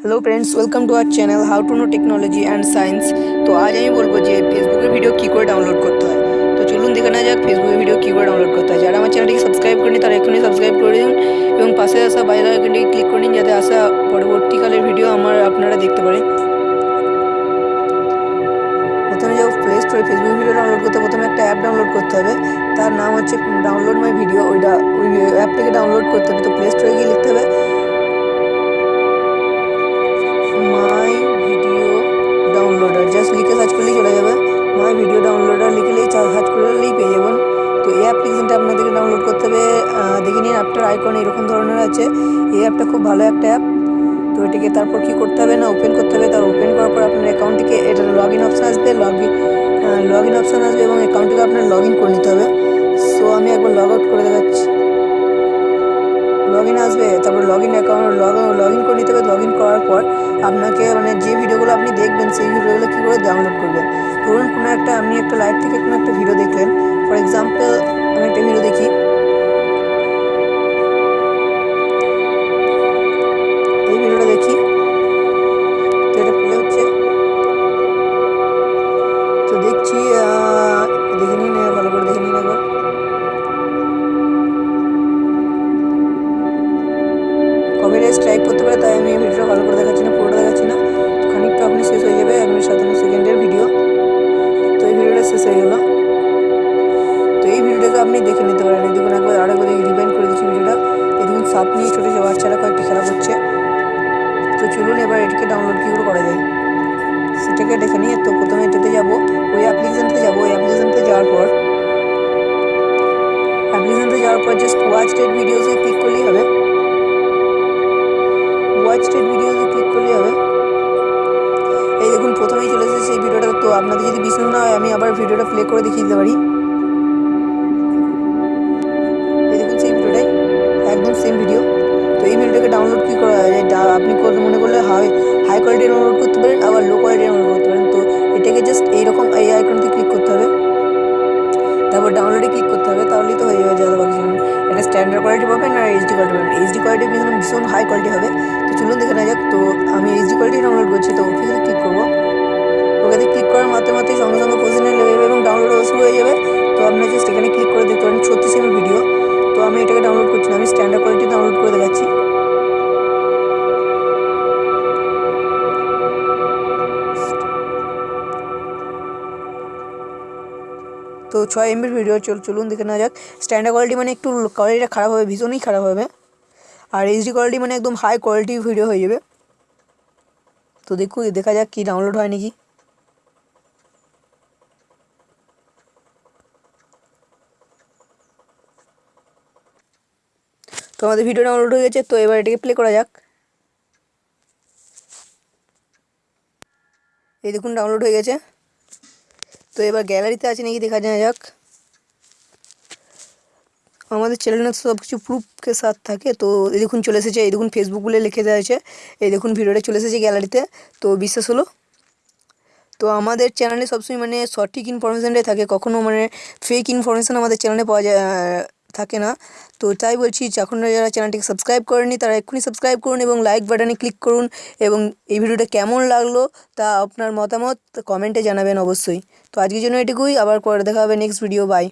Hello friends welcome to our channel how to know technology and science তো আজ আমি বলব যে ফেসবুকের ভিডিও কী করে ডাউনলোড করতে হয়। তো চলুন দেখে নেওয়া যাক ফেসবুকের ভিডিও কী করে ডাউনলোড করতে হয়। যারা আমার চ্যানেলটিকে সাবস্ক্রাইব করেনি তারা এখনই সাবস্ক্রাইব করে দিন এবং পাশে আসা বাইরে আইকনটিকে ক্লিক করে নিন, যাতে আসা পরবর্তীকালের ভিডিও আমার আপনারা দেখতে পারেন। প্রথমে যাও প্লে স্টোরে ফেসবুক ভিডিও ডাউনলোড করতে প্রথমে একটা অ্যাপ ডাউনলোড করতে হবে। তার নাম হচ্ছে ডাউনলোড মাই ভিডিও ওইটা ওই অ্যাপটাকে ডাউনলোড করতে হবে। তো প্লে স্টোরে গিয়ে লিখতে হবে। অ্যাপটার আইকন এরকম ধরনের আছে। এই অ্যাপটা খুব ভালো একটা অ্যাপ। তো এটিকে তারপর কি করতে হবে না ওপেন করতে হবে, তার ওপেন করার পর আপনার অ্যাকাউন্টটিকে এটা লগ ইন অপশান আসবে log in log in option আসবে এবং অ্যাকাউন্টটিকে আপনার লগ ইন করে নিতে হবে। সো আমি একবার লগ আউট করে দেখাচ্ছি। লগ ইন আসবে, তারপর log in account log log in করে নিতে হবে। লগ ইন করার পর আপনাকে মানে যে ভিডিওগুলো আপনি দেখবেন, সেই ভিডিওগুলো কী করে ডাউনলোড করবেন? ধরুন কোনো একটা, আপনি একটা লাইভ থেকে কোনো একটা ভিডিও দেখলেন। ফর এক্সাম্পল আমি একটা ভিডিও দেখি। দেখছি দেখে নিন ভালো করে দেখে নিন একবার। কপিরাইট স্ট্রাইক করতে পারে, তাই আমি ভিডিওটা ভালো করে দেখাচ্ছি না, পুরোটা দেখাচ্ছি না। খানিকটা আপনি শেষ হয়ে যাবে এক মিনিট সাতান্ন সেকেন্ডের ভিডিও। তো এই ভিডিওটা শেষ হয়ে গেল। তো এই ভিডিওটাকে আপনি দেখে নিতে পারেন। এই দেখুন, একবার আরেকবার রিভাইন্ড করে দিচ্ছি ভিডিওটা। এই দেখুন সাপ নিয়ে ছোটো ছোটো বাচ্চারা কয়েকটি খেলা করছে তো চলুন, এবার এটাকে ডাউনলোড কী করে করা যায়? সেটাকে দেখে নিয়ে, তো প্রথমে এটাতে তো আপনাদের যদি বিশ্বাস না হয়, আমি আবার ভিডিওটা প্লে করে দেখিয়ে দিতে পারি। এই দেখুন সেই ভিডিওটাই, একদম সেম ভিডিও তো এই ভিডিওটাকে ডাউনলোড কী করা যায়? আপনি মনে করলে হাই হাই কোয়ালিটি ডাউনলোড করতে পারেন, আবার লো কোয়ালিটি ডাউনলোড করতে পারেন। তো এটাকে জাস্ট এইরকম এই আইকনতে ক্লিক করতে হবে। তারপর ডাউনলোডে ক্লিক করতে হবে, তাহলেই তো হয়ে যাবে যাদা বাকি এটা স্ট্যান্ডার্ড কোয়ালিটি পাবেন আর এইচডি কোয়ালিটি পাবেন। এইচডি কোয়ালিটি ভীষণ ভীষণ হাই কোয়ালিটি হবে। তো চলুন দেখে নেওয়া যাক। তো আমি এইচডি কোয়ালিটি ডাউনলোড করছি, তো ওকে ক্লিক করব। আমি স্ট্যান্ডার্ড কোয়ালিটি ডাউনলোড করে দেখাচ্ছি। তো ছয় এমবির ভিডিও চল চলুন দেখে নেওয়া যাক। স্ট্যান্ডার্ড কোয়ালিটি মানে একটু কোয়ালিটিটা খারাপ হবে, ভীষণই খারাপ হবে। আর এইচডি কোয়ালিটি মানে একদম হাই কোয়ালিটি ভিডিও হয়ে যাবে। তো দেখুন, দেখা যাক কি ডাউনলোড হয় নাকি। তো আমাদের ভিডিও ডাউনলোড হয়ে গেছে, তো এবার এটাকে প্লে করা যাক। এই দেখুন ডাউনলোড হয়ে গেছে। তো এবার গ্যালারিতে আছে নাকি দেখা যায় যাক। আমাদের চ্যানেলে সব কিছু প্রুফকে সাথ থাকে, তো এই দেখুন চলে এসেছে, এই দেখুন ফেসবুক বলে লিখে দেওয়া হয়েছে। এই দেখুন ভিডিওটা চলে এসেছে গ্যালারিতে তো বিশ্বাস হলো। তো আমাদের চ্যানেলে সবসময় মানে সঠিক ইনফরমেশানটাই থাকে কখনও মানে ফেক ইনফরমেশান আমাদের চ্যানেলে পাওয়া যায় থাকে না। তো তাই বলছি এখন যারা চ্যানেলটিকে সাবস্ক্রাইব করেনি তারা এক্ষুনি সাবস্ক্রাইব করুন এবং লাইক বাটনে ক্লিক করুন এবং এই ভিডিওটা কেমন লাগল তা আপনার মতামত কমেন্টে জানাবেন অবশ্যই। তো আজকের জন্য এটুকুই, আবার পরে দেখা হবে নেক্সট ভিডিও বাই